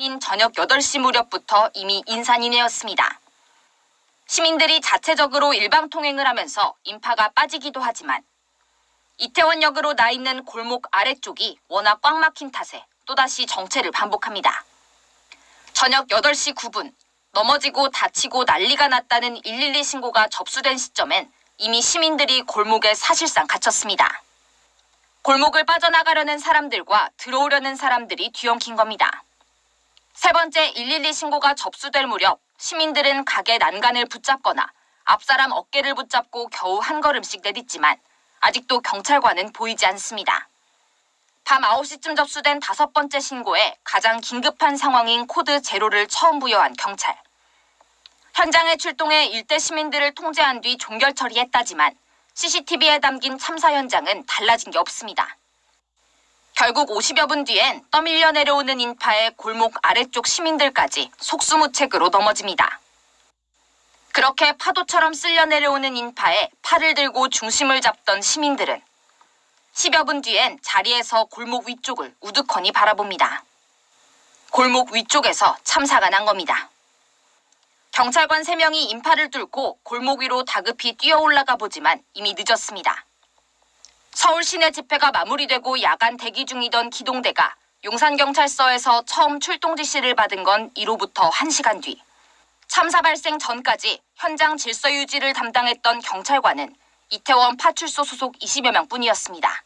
인 저녁 8시 무렵부터 이미 인산이내었습니다. 시민들이 자체적으로 일방 통행을 하면서 인파가 빠지기도 하지만 이태원역으로 나 있는 골목 아래쪽이 워낙 꽉 막힌 탓에 또다시 정체를 반복합니다. 저녁 8시 9분 넘어지고 다치고 난리가 났다는 112 신고가 접수된 시점엔 이미 시민들이 골목에 사실상 갇혔습니다. 골목을 빠져나가려는 사람들과 들어오려는 사람들이 뒤엉킨 겁니다. 세 번째 112 신고가 접수될 무렵 시민들은 가게 난간을 붙잡거나 앞사람 어깨를 붙잡고 겨우 한 걸음씩 내딛지만 아직도 경찰관은 보이지 않습니다. 밤 9시쯤 접수된 다섯 번째 신고에 가장 긴급한 상황인 code zero를 처음 부여한 경찰. 현장에 출동해 일대 시민들을 통제한 뒤 종결 처리했다지만 CCTV에 담긴 참사 현장은 달라진 게 없습니다. 결국 50여 분 뒤엔 떠밀려 내려오는 인파에 골목 아래쪽 시민들까지 속수무책으로 넘어집니다. 그렇게 파도처럼 쓸려 내려오는 인파에 팔을 들고 중심을 잡던 시민들은 10여 분 뒤엔 자리에서 골목 위쪽을 우두커니 바라봅니다. 골목 위쪽에서 참사가 난 겁니다. 경찰관 3명이 인파를 뚫고 골목 위로 다급히 뛰어 올라가 보지만 이미 늦었습니다. 서울 시내 집회가 마무리되고 야간 대기 중이던 기동대가 용산경찰서에서 처음 출동 지시를 받은 건 이로부터 1시간 뒤. 참사 발생 전까지 현장 질서 유지를 담당했던 경찰관은 이태원 파출소 소속 20여 명 뿐이었습니다.